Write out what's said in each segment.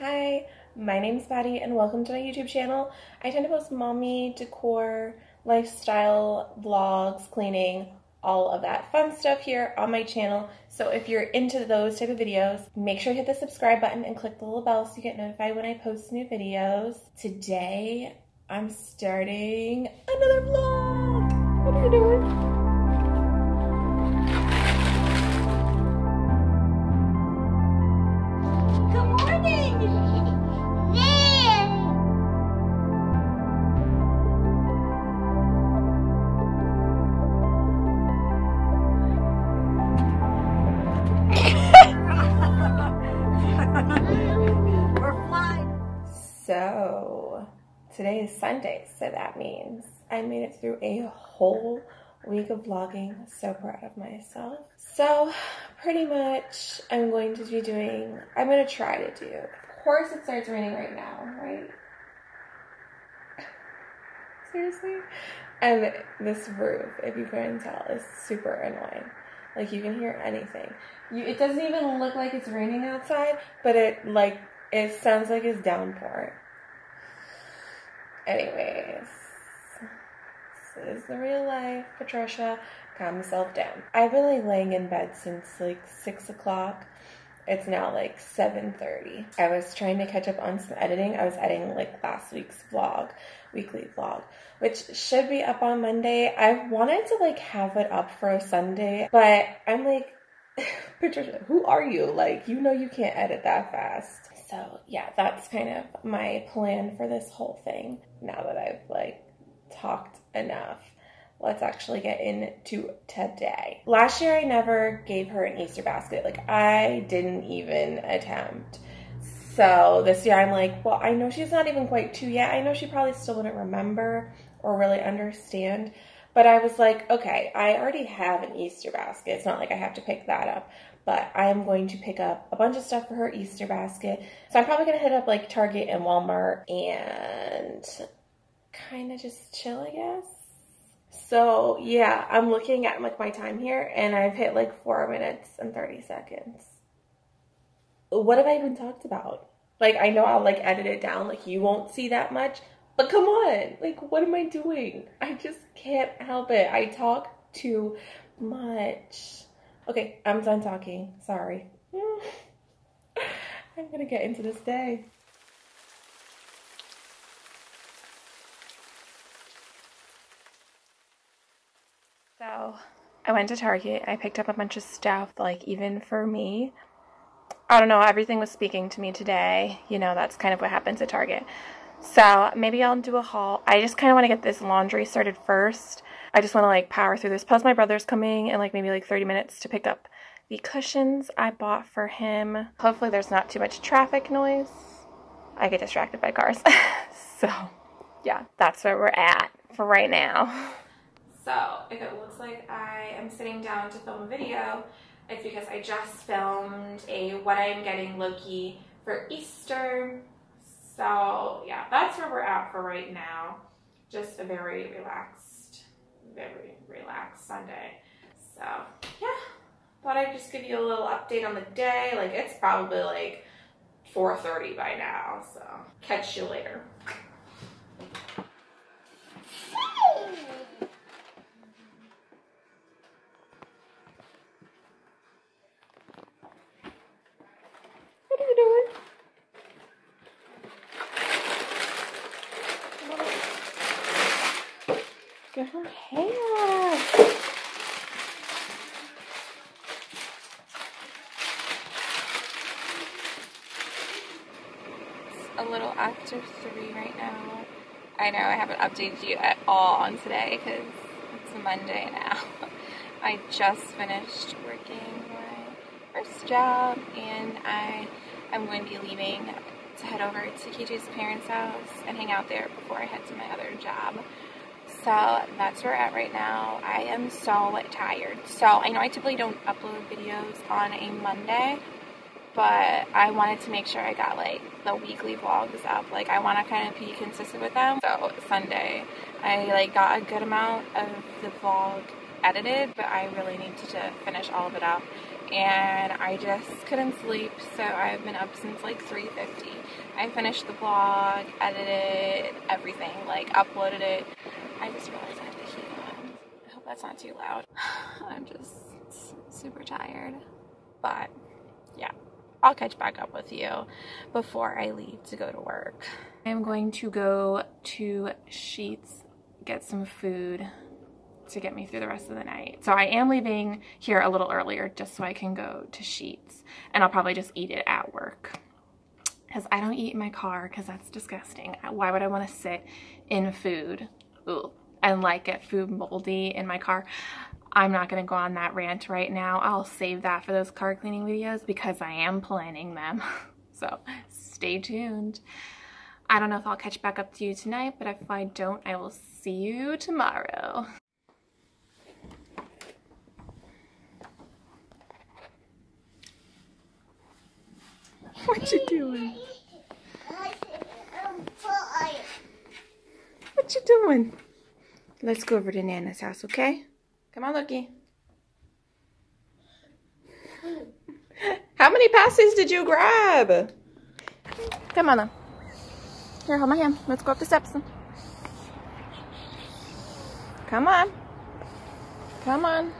Hi, my name's Patty and welcome to my YouTube channel. I tend to post mommy, decor, lifestyle, vlogs, cleaning, all of that fun stuff here on my channel. So if you're into those type of videos, make sure to hit the subscribe button and click the little bell so you get notified when I post new videos. Today, I'm starting another vlog. What are you doing? Today is Sunday, so that means I made it through a whole week of vlogging. So proud of myself. So pretty much I'm going to be doing, I'm going to try to do, of course it starts raining right now, right? Seriously? And this roof, if you couldn't tell, is super annoying. Like you can hear anything. You, it doesn't even look like it's raining outside, but it like, it sounds like it's downpour. Anyways, this is the real life. Patricia, calm yourself down. I've been like laying in bed since like six o'clock. It's now like 7:30. I was trying to catch up on some editing. I was editing like last week's vlog, weekly vlog, which should be up on Monday. I wanted to like have it up for a Sunday, but I'm like Patricia, who are you? Like, you know you can't edit that fast. So yeah, that's kind of my plan for this whole thing. Now that I've like talked enough, let's actually get into today. Last year I never gave her an Easter basket. Like I didn't even attempt. So this year I'm like, well, I know she's not even quite two yet. I know she probably still wouldn't remember or really understand. But I was like, okay, I already have an Easter basket. It's not like I have to pick that up but I'm going to pick up a bunch of stuff for her Easter basket. So I'm probably going to hit up like Target and Walmart and kind of just chill, I guess. So yeah, I'm looking at like my time here and I've hit like four minutes and 30 seconds. What have I even talked about? Like I know I'll like edit it down, like you won't see that much, but come on, like what am I doing? I just can't help it. I talk too much. Okay, I'm done talking. Sorry. I'm gonna get into this day. So I went to Target. I picked up a bunch of stuff, like even for me. I don't know, everything was speaking to me today. You know, that's kind of what happens at Target. So maybe I'll do a haul. I just kind of want to get this laundry started first. I just want to like power through this. Plus my brother's coming in like maybe like 30 minutes to pick up the cushions I bought for him. Hopefully there's not too much traffic noise. I get distracted by cars. so yeah, that's where we're at for right now. So if it looks like I am sitting down to film a video, it's because I just filmed a what I'm getting Loki for Easter so yeah, that's where we're at for right now. Just a very relaxed, very relaxed Sunday. So yeah, thought I'd just give you a little update on the day. Like it's probably like 4.30 by now, so catch you later. at her hair. It's a little three right now. I know I haven't updated you at all on today because it's Monday now. I just finished working my first job and I am going to be leaving to head over to KJ's parents' house and hang out there before I head to my other job. So that's where we're at right now. I am so tired. So I know I typically don't upload videos on a Monday, but I wanted to make sure I got like the weekly vlogs up. Like I want to kind of be consistent with them. So Sunday, I like got a good amount of the vlog edited, but I really need to finish all of it up and I just couldn't sleep, so I've been up since like 3.50. I finished the vlog, edited everything, like uploaded it. I just realized I have the heat on. I hope that's not too loud. I'm just super tired, but yeah. I'll catch back up with you before I leave to go to work. I'm going to go to Sheetz, get some food to get me through the rest of the night. So I am leaving here a little earlier just so I can go to Sheetz and I'll probably just eat it at work because I don't eat in my car because that's disgusting. Why would I want to sit in food Ooh, and like get food moldy in my car? I'm not going to go on that rant right now. I'll save that for those car cleaning videos because I am planning them. so stay tuned. I don't know if I'll catch back up to you tonight, but if I don't, I will see you tomorrow. What you doing? What you doing? Let's go over to Nana's house, okay? Come on, Loki. How many passes did you grab? Come on, then. Here, hold my hand. Let's go up the steps. Come on. Come on.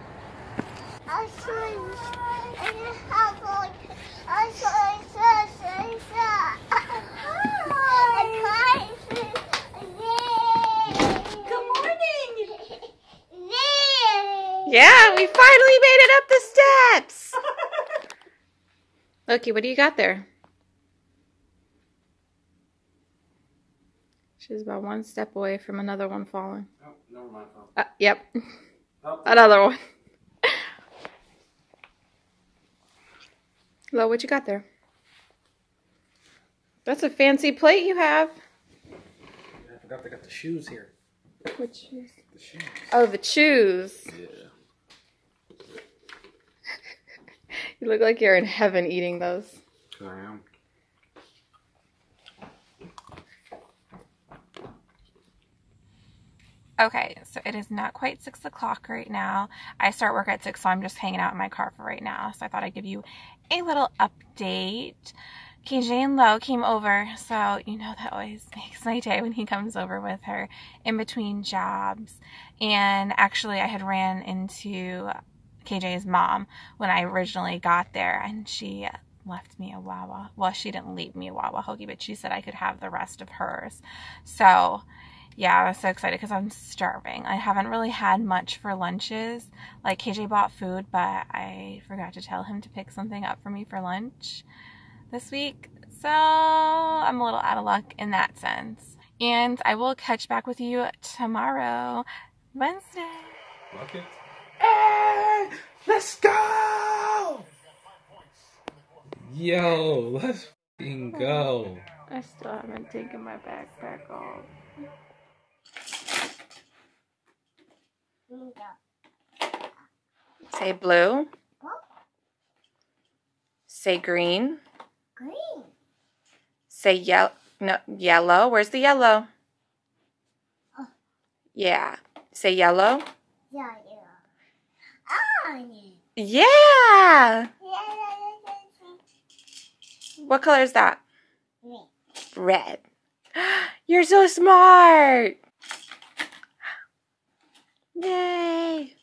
Yeah, we finally made it up the steps. Loki, what do you got there? She's about one step away from another one falling. Oh, never mind. Uh, yep. Oh. Another one. Lo, what you got there? That's a fancy plate you have. I forgot they got the shoes here. What shoes? The shoes. Oh, the shoes. Yeah. You look like you're in heaven eating those. I am. Okay, so it is not quite six o'clock right now. I start work at six, so I'm just hanging out in my car for right now. So I thought I'd give you a little update. KJ and Lo came over, so you know that always makes my day when he comes over with her in between jobs. And actually, I had ran into KJ's mom when I originally got there, and she left me a Wawa. Well, she didn't leave me a Wawa hoagie, but she said I could have the rest of hers. So yeah, I was so excited because I'm starving. I haven't really had much for lunches. Like KJ bought food, but I forgot to tell him to pick something up for me for lunch this week. So I'm a little out of luck in that sense. And I will catch back with you tomorrow, Wednesday. Hey, let's go! Yo, let's f***ing go. I still haven't taken my backpack off. Say blue. Say green. Green. Say yellow. No, yellow. Where's the yellow? Oh. Yeah. Say yellow. Yeah, yeah. Orange. Yeah. What color is that? Green. Red. You're so smart. Yay.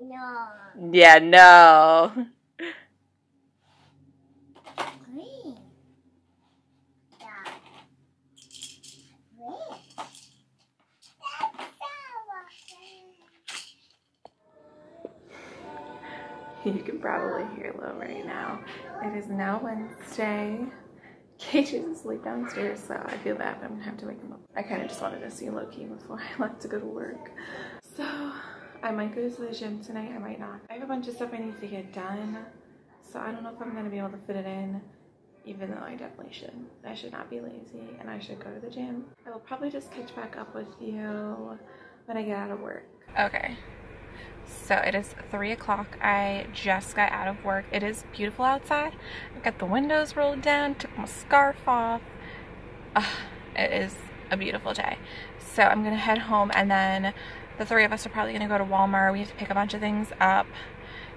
No. Yeah, no. You can probably hear Lo right now. It is now Wednesday. KJ is asleep downstairs, so I feel bad. I'm gonna have to wake him up. I kind of just wanted to see Loki before I left to go to work. So I might go to the gym tonight. I might not. I have a bunch of stuff I need to get done, so I don't know if I'm gonna be able to fit it in. Even though I definitely should. I should not be lazy and I should go to the gym. I will probably just catch back up with you when I get out of work. Okay, so it is three o'clock. I just got out of work. It is beautiful outside. I've got the windows rolled down, took my scarf off. Ugh, it is a beautiful day. So I'm gonna head home and then the three of us are probably gonna go to Walmart. We have to pick a bunch of things up.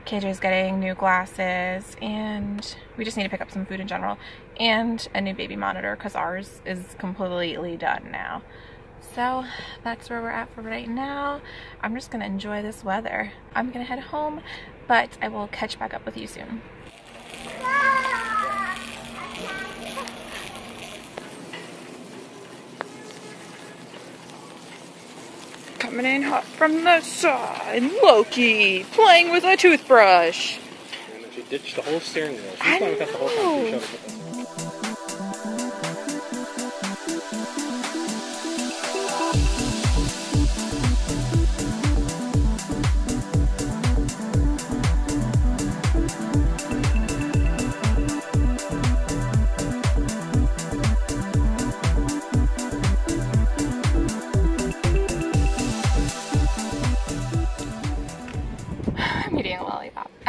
KJ's getting new glasses and we just need to pick up some food in general and a new baby monitor because ours is completely done now. So that's where we're at for right now. I'm just gonna enjoy this weather. I'm gonna head home, but I will catch back up with you soon. Coming in hot from the side, Loki playing with a toothbrush. And she ditched the whole steering wheel. She's I playing the whole time. She know.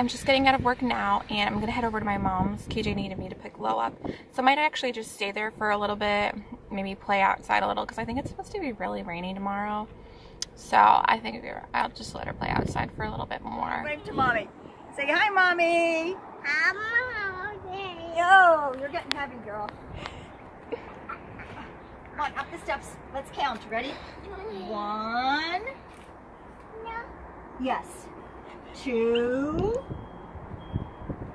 I'm just getting out of work now and I'm gonna head over to my mom's. KJ needed me to pick Lo up. So I might actually just stay there for a little bit, maybe play outside a little because I think it's supposed to be really rainy tomorrow. So I think I'll just let her play outside for a little bit more. Wave to mommy. Say hi, mommy. I'm okay. Yo, you're getting heavy, girl. Come on, up the steps. Let's count. Ready? One. No. Yes. Two.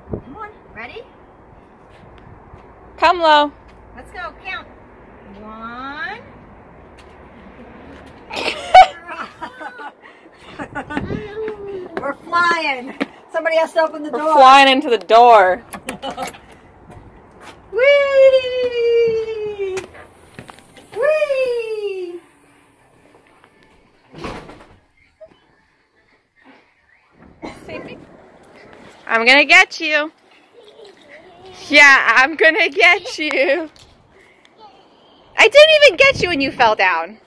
Come on. Ready? Come low. Let's go. Count. One. We're flying. Somebody has to open the We're door. flying into the door. Whee! Whee! I'm gonna get you. Yeah, I'm gonna get you. I didn't even get you when you fell down.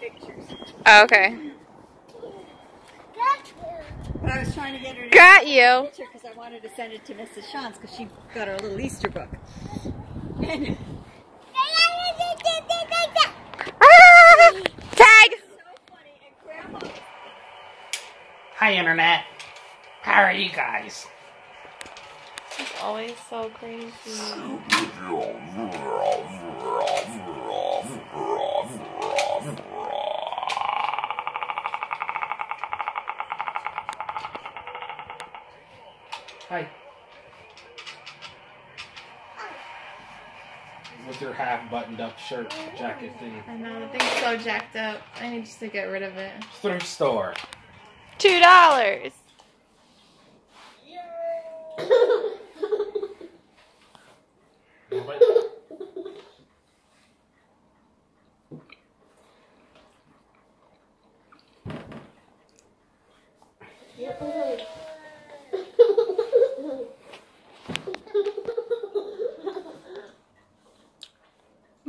Pictures. Okay. But I was trying to get her to Got you. picture because I wanted to send it to Mrs. Shantz because she got her little Easter book. And Ah! Tag. so funny. And Grandma Hi, Internet. How are you guys? Always so crazy. Hi. With your half buttoned up shirt jacket thing. I know the thing's so jacked up. I need just to get rid of it. Thrift store. Two dollars.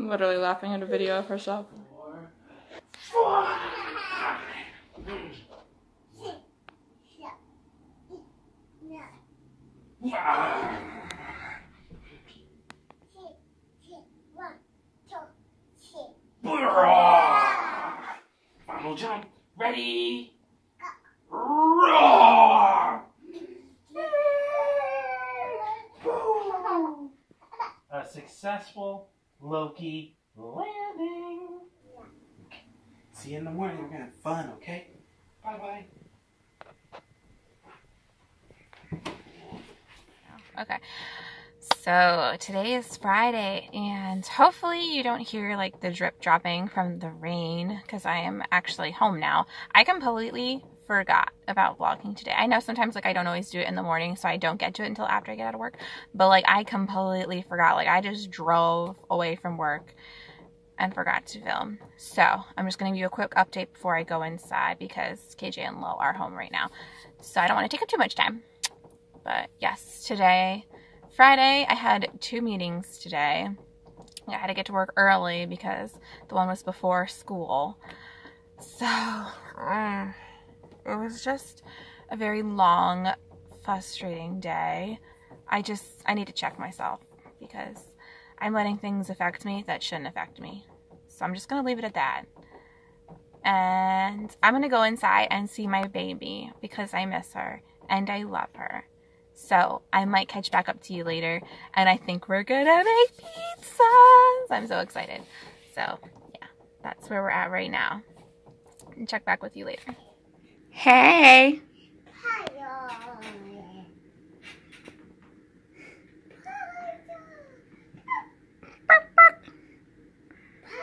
Literally laughing at a video of herself. Final jump. Ready? Roar! A successful Loki landing. See you in the morning. We're gonna have fun, okay? Bye bye. Okay. So today is Friday, and hopefully you don't hear like the drip dropping from the rain because I am actually home now. I completely forgot about vlogging today. I know sometimes like I don't always do it in the morning, so I don't get to it until after I get out of work. But like I completely forgot. Like I just drove away from work and forgot to film. So I'm just gonna give you a quick update before I go inside because KJ and Lo are home right now. So I don't want to take up too much time. But yes, today, Friday, I had two meetings today. I had to get to work early because the one was before school. So, mm, it was just a very long, frustrating day. I just, I need to check myself because I'm letting things affect me that shouldn't affect me. So I'm just gonna leave it at that. And I'm gonna go inside and see my baby because I miss her and I love her. So I might catch back up to you later and I think we're gonna make pizzas. I'm so excited. So yeah, that's where we're at right now. And check back with you later. Hey! Hello.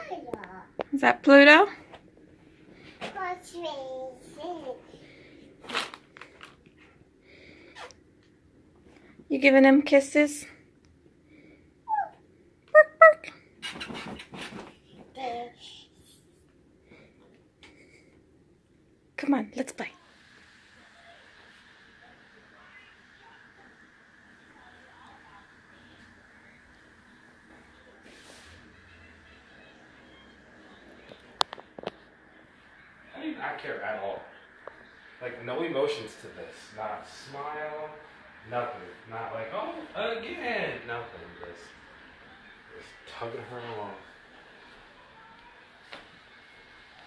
Hello. Is that Pluto? What's me? You giving him kisses? Bark, bark. Come on, let's play. I do not care at all. Like no emotions to this. Not a smile. Nothing. Not like oh again. Nothing. Just just tugging her along.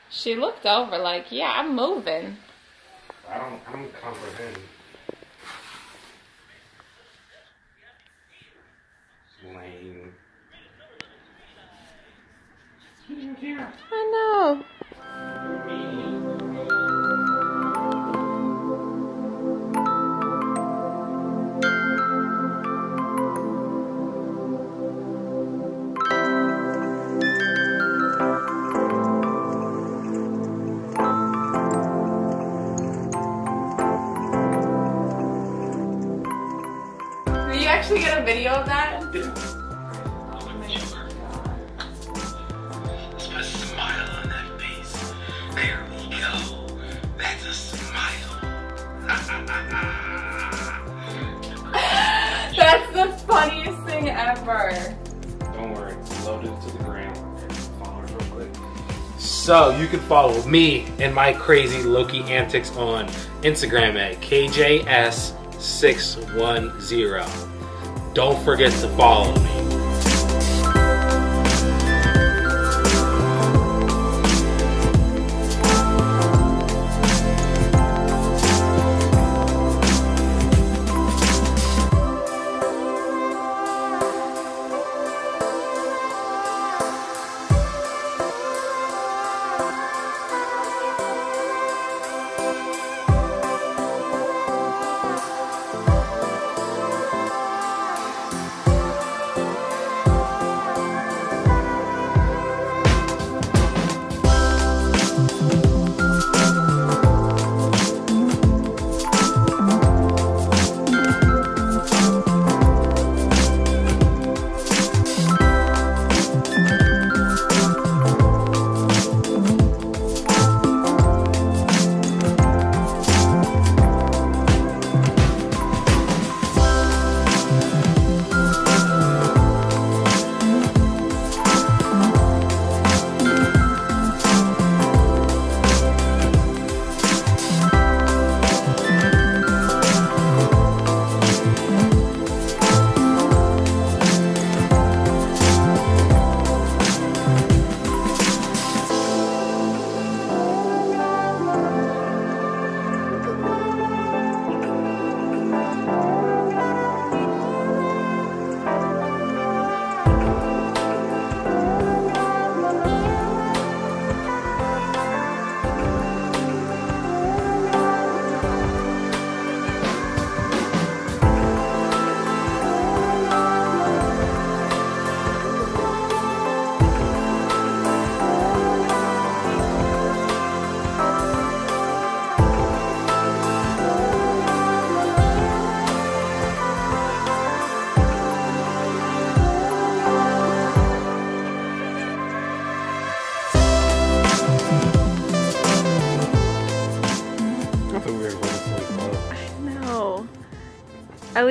She looked over like, yeah, I'm moving. I don't. I don't comprehend. Lame. I know. Thing ever. Don't worry, it's loaded to the ground. So you can follow me and my crazy Loki antics on Instagram at KJS610. Don't forget to follow me.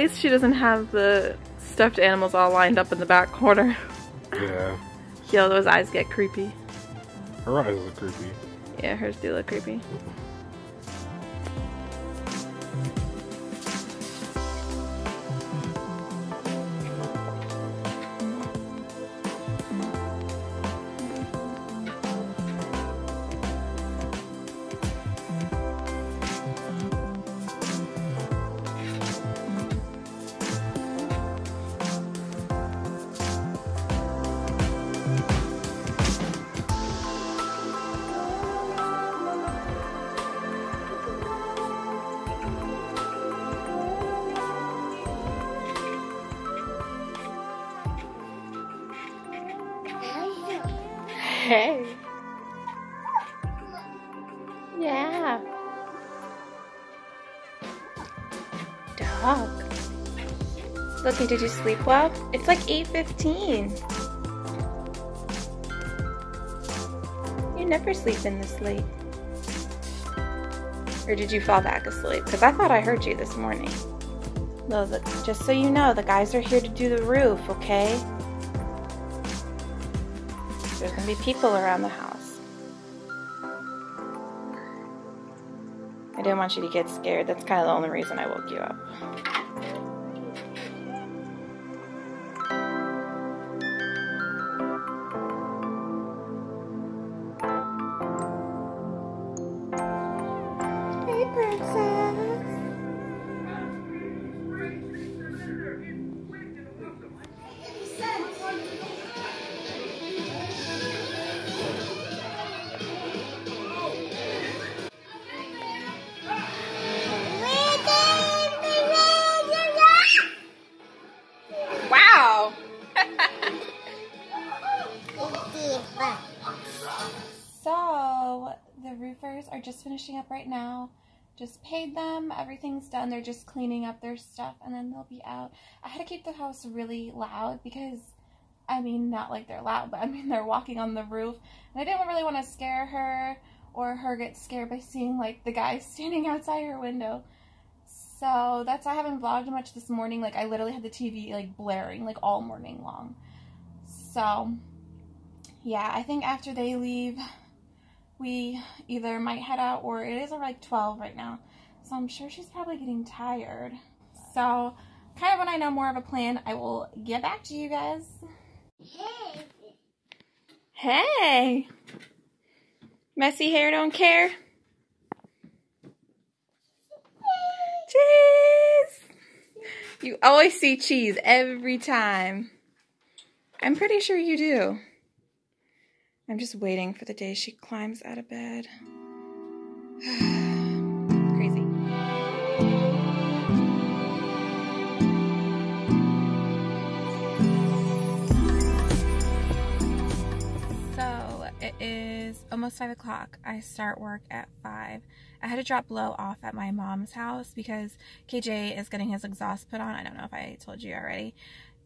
Least she doesn't have the stuffed animals all lined up in the back corner. Yeah. Yo, those eyes get creepy. Her eyes are creepy. Yeah, hers do look creepy. Hey. Yeah. Dog. Looking, did you sleep well? It's like 8.15. You never sleep in this late. Or did you fall back asleep? Because I thought I heard you this morning. The, just so you know, the guys are here to do the roof, okay? There's gonna be people around the house. I didn't want you to get scared. That's kind of the only reason I woke you up. Are just finishing up right now. Just paid them. Everything's done. They're just cleaning up their stuff and then they'll be out. I had to keep the house really loud because, I mean, not like they're loud, but I mean they're walking on the roof. And I didn't really want to scare her or her get scared by seeing like the guy standing outside her window. So that's I haven't vlogged much this morning. Like I literally had the TV like blaring like all morning long. So yeah, I think after they leave, we either might head out or it is like 12 right now. So I'm sure she's probably getting tired. So kind of when I know more of a plan, I will get back to you guys. Hey! Hey. Messy hair don't care. Cheese! You always see cheese every time. I'm pretty sure you do. I'm just waiting for the day she climbs out of bed. Crazy. So it is almost five o'clock. I start work at five. I had to drop Lo off at my mom's house because KJ is getting his exhaust put on. I don't know if I told you already.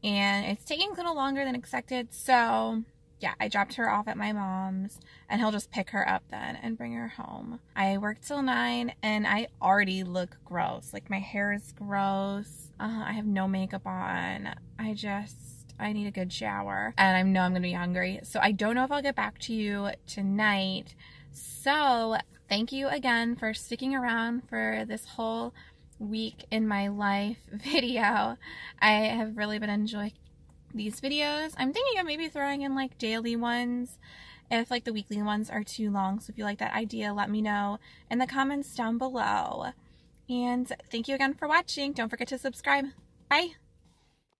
And it's taking a little longer than expected. So yeah, I dropped her off at my mom's and he'll just pick her up then and bring her home. I work till nine and I already look gross. Like my hair is gross. Uh, I have no makeup on. I just, I need a good shower and I know I'm going to be hungry. So I don't know if I'll get back to you tonight. So thank you again for sticking around for this whole week in my life video. I have really been enjoying these videos. I'm thinking of maybe throwing in like daily ones if like the weekly ones are too long. So if you like that idea, let me know in the comments down below. And thank you again for watching. Don't forget to subscribe. Bye.